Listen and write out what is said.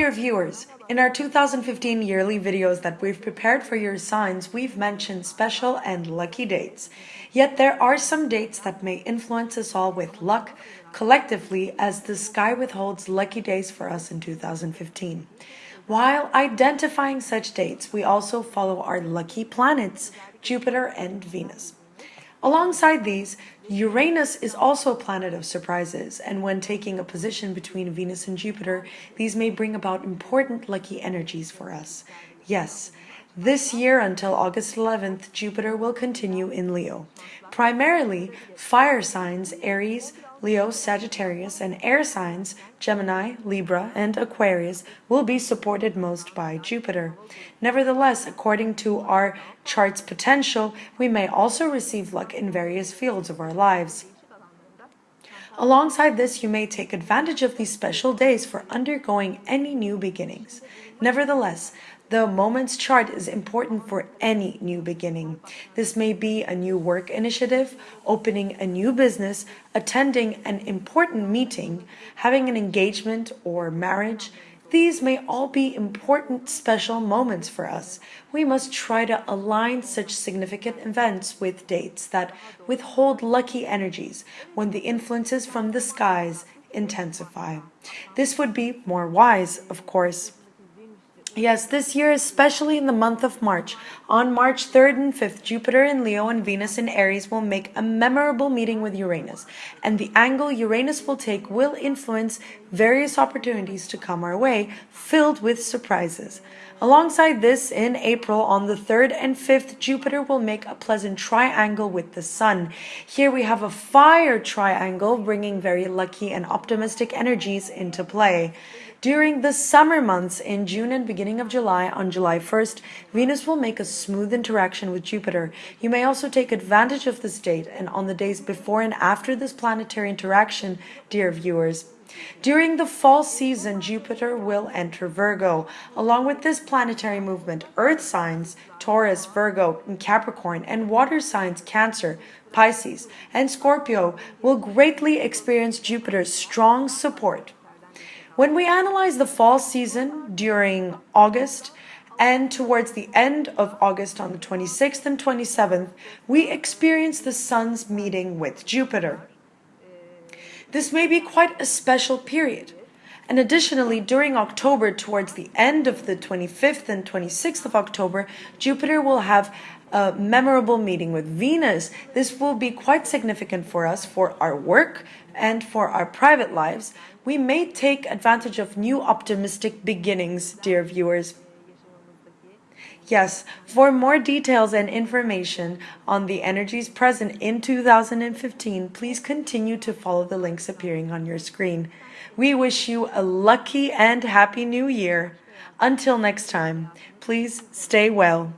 dear viewers, in our 2015 yearly videos that we've prepared for your signs, we've mentioned special and lucky dates. Yet there are some dates that may influence us all with luck collectively as the sky withholds lucky days for us in 2015. While identifying such dates, we also follow our lucky planets, Jupiter and Venus. Alongside these, Uranus is also a planet of surprises, and when taking a position between Venus and Jupiter, these may bring about important lucky energies for us. Yes, this year until August 11th, Jupiter will continue in Leo. Primarily, fire signs Aries, Leo, Sagittarius, and air signs Gemini, Libra, and Aquarius will be supported most by Jupiter. Nevertheless, according to our chart's potential, we may also receive luck in various fields of our lives. Alongside this, you may take advantage of these special days for undergoing any new beginnings. Nevertheless, the moment's chart is important for any new beginning. This may be a new work initiative, opening a new business, attending an important meeting, having an engagement or marriage. These may all be important special moments for us. We must try to align such significant events with dates that withhold lucky energies when the influences from the skies intensify. This would be more wise, of course. Yes, this year, especially in the month of March, on March 3rd and 5th, Jupiter in Leo and Venus in Aries will make a memorable meeting with Uranus, and the angle Uranus will take will influence various opportunities to come our way, filled with surprises. Alongside this, in April, on the 3rd and 5th, Jupiter will make a pleasant triangle with the Sun. Here we have a fire triangle, bringing very lucky and optimistic energies into play. During the summer months in June and beginning of July, on July 1st, Venus will make a smooth interaction with Jupiter. You may also take advantage of this date and on the days before and after this planetary interaction, dear viewers. During the fall season, Jupiter will enter Virgo. Along with this planetary movement, Earth signs, Taurus, Virgo, and Capricorn, and water signs, Cancer, Pisces, and Scorpio, will greatly experience Jupiter's strong support. When we analyze the fall season during August and towards the end of August on the 26th and 27th, we experience the Sun's meeting with Jupiter. This may be quite a special period. And additionally, during October, towards the end of the 25th and 26th of October, Jupiter will have a memorable meeting with Venus. This will be quite significant for us for our work and for our private lives. We may take advantage of new optimistic beginnings, dear viewers. Yes, for more details and information on the energies present in 2015, please continue to follow the links appearing on your screen. We wish you a lucky and happy new year. Until next time, please stay well.